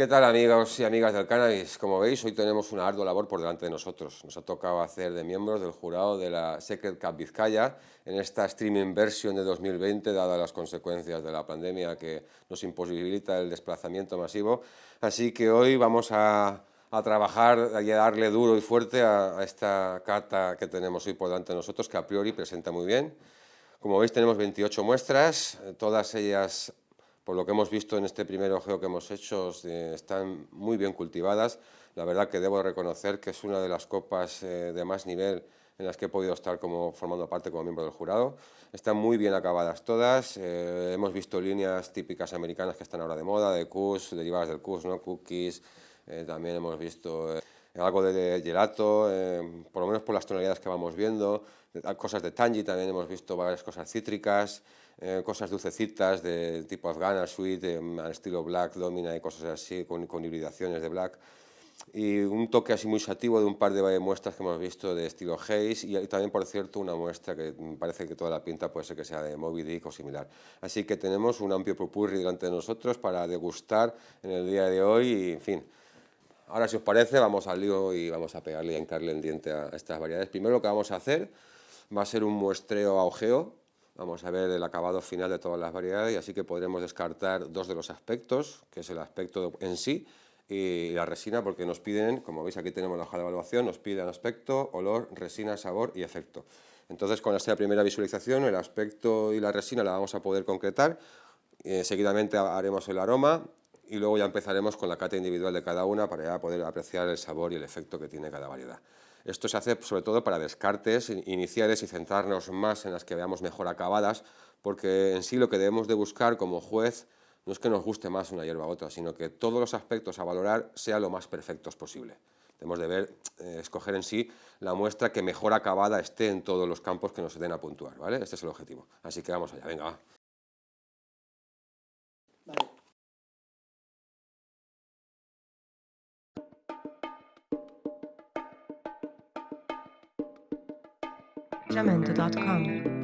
¿Qué tal amigos y amigas del cannabis? Como veis, hoy tenemos una ardua labor por delante de nosotros. Nos ha tocado hacer de miembros del jurado de la Secret Cup Vizcaya en esta streaming version de 2020, dadas las consecuencias de la pandemia que nos imposibilita el desplazamiento masivo. Así que hoy vamos a, trabajar y a darle duro y fuerte a, a esta carta que tenemos hoy por delante de nosotros, que a priori presenta muy bien. Como veis tenemos 28 muestras, todas ellas por lo que hemos visto en este primer ojeo que hemos hecho, están muy bien cultivadas. La verdad que debo reconocer que es una de las copas eh, de más nivel en las que he podido estar como, formando parte como miembro del jurado. Están muy bien acabadas todas, eh, hemos visto líneas típicas americanas que están ahora de moda, de Kush, derivadas del Kush, ¿no? cookies, eh, también hemos visto algo de gelato, por lo menos por las tonalidades que vamos viendo, cosas de tangy, también hemos visto varias cosas cítricas, eh, cosas dulcecitas de tipo afgana, sweet, eh, al estilo black, domina y cosas así, con, con, hibridaciones de black. Y un toque así muy sativo de un par de muestras que hemos visto de estilo haze y, también, por cierto, una muestra que parece que toda la pinta puede ser que sea de Moby Dick o similar. Así que tenemos un amplio popurri delante de nosotros para degustar en el día de hoy y, en fin, Ahora, si os parece, vamos al lío y vamos a pegarle y encarle el diente a estas variedades. Primero lo que vamos a hacer va a ser un muestreo a ojeo Vamos a ver el acabado final de todas las variedades y así que podremos descartar dos de los aspectos, que es el aspecto en sí y la resina, porque nos piden, como veis aquí tenemos la hoja de evaluación, nos piden aspecto, olor, resina, sabor y efecto. Entonces con esta primera visualización el aspecto y la resina la vamos a poder concretar, eh, seguidamente haremos el aroma y luego ya empezaremos con la cata individual de cada una para ya poder apreciar el sabor y el efecto que tiene cada variedad. Esto se hace sobre todo para descartes iniciales y centrarnos más en las que veamos mejor acabadas, porque en sí lo que debemos de buscar como juez no es que nos guste más una hierba u otra, sino que todos los aspectos a valorar sean lo más perfectos posible. Debemos de ver, eh, escoger en sí la muestra que mejor acabada esté en todos los campos que nos den a puntuar, ¿vale? Este es el objetivo. Así que vamos allá, venga, va. Jamendo.com.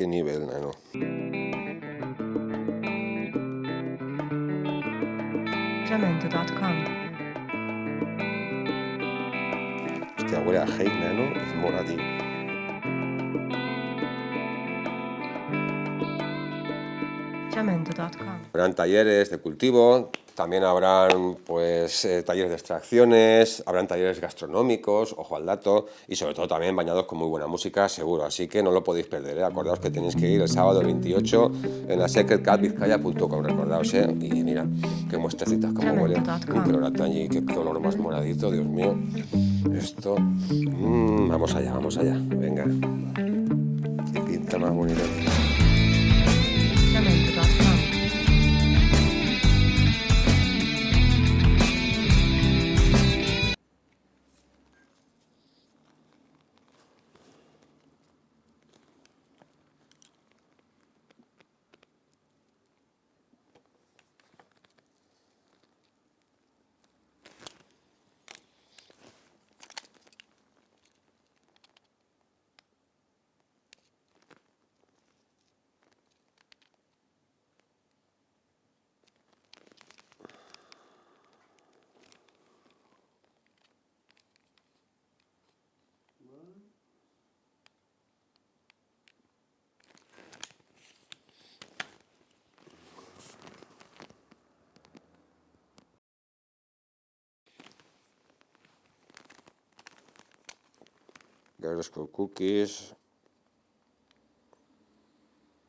Qué nivel, nano. Hostia, huele a hate, nano, es. Jamendo.com. Habrán talleres de cultivo, también habrán pues, eh, talleres de extracciones, habrán talleres gastronómicos, ojo al dato, y sobre todo también bañados con muy buena música, seguro. Así que no lo podéis perder, ¿eh? acordaos que tenéis que ir el sábado 28 en la secretcatvizcaya.com, recordaos, ¿eh? y mira, qué muestrecitas, cómo huele, un color y qué color más moradito, Dios mío. Esto, mmm, vamos allá, vamos allá, venga. Qué pinta más bonita. Girl Cookies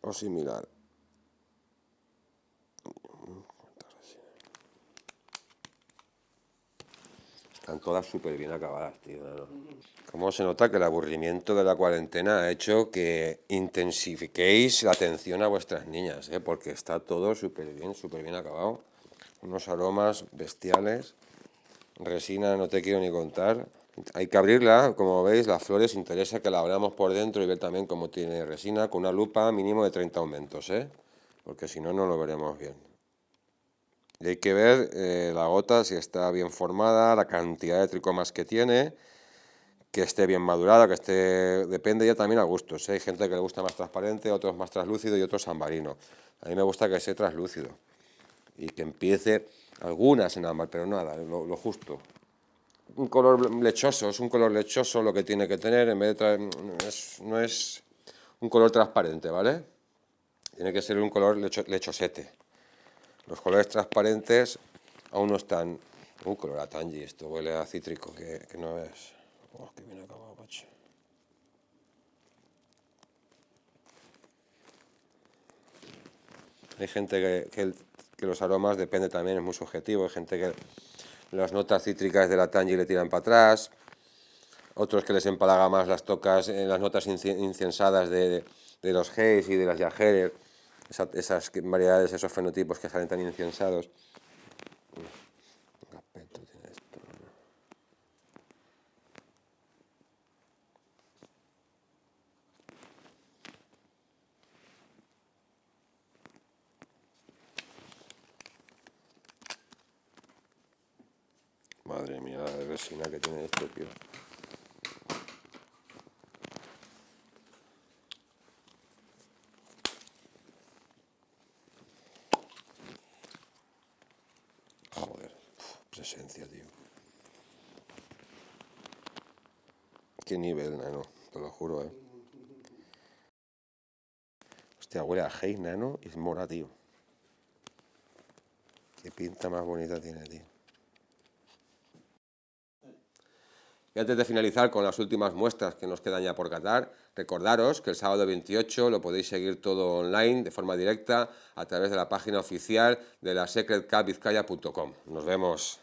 o similar. Están todas súper bien acabadas, tío. Como se nota que el aburrimiento de la cuarentena ha hecho que intensifiquéis la atención a vuestras niñas, ¿eh? porque está todo súper bien, súper bien acabado. Unos aromas bestiales. Resina no te quiero ni contar. Hay que abrirla, como veis, las flores interesa que la abramos por dentro y ver también cómo tiene resina con una lupa mínimo de 30 aumentos, ¿eh? porque si no, no lo veremos bien. Y hay que ver eh, la gota si está bien formada, la cantidad de tricomas que tiene, que esté bien madurada, que esté... Depende ya también a gustos. ¿eh? Hay gente que le gusta más transparente, otros más translúcido y otros sambarino. A mí me gusta que sea translúcido y que empiece algunas en ámbar, pero nada, lo, justo. Un color lechoso, es un color lechoso lo que tiene que tener, en vez de no es un color transparente, ¿vale? Tiene que ser un color lechosete. Los colores transparentes aún no están... Un color a esto huele a cítrico, que, no es... Oh, qué bien acabado, Hay gente que, los aromas depende también, es muy subjetivo. Hay gente que las notas cítricas de la tangi le tiran para atrás, otros que les empalaga más las tocas, en las notas incensadas de, los Hayes y de las Yajerer, esas variedades, esos fenotipos que salen tan incensados. Madre mía, la resina que tiene esto, tío. Joder, presencia, tío. Qué nivel, nano, te lo juro, eh. Hostia, huele a Hey, nano, y es mora, tío. Qué pinta más bonita tiene, tío. Y antes de finalizar con las últimas muestras que nos quedan ya por catar, recordaros que el sábado 28 lo podéis seguir todo online de forma directa a través de la página oficial de la secretcapvizcaya.com. Nos vemos.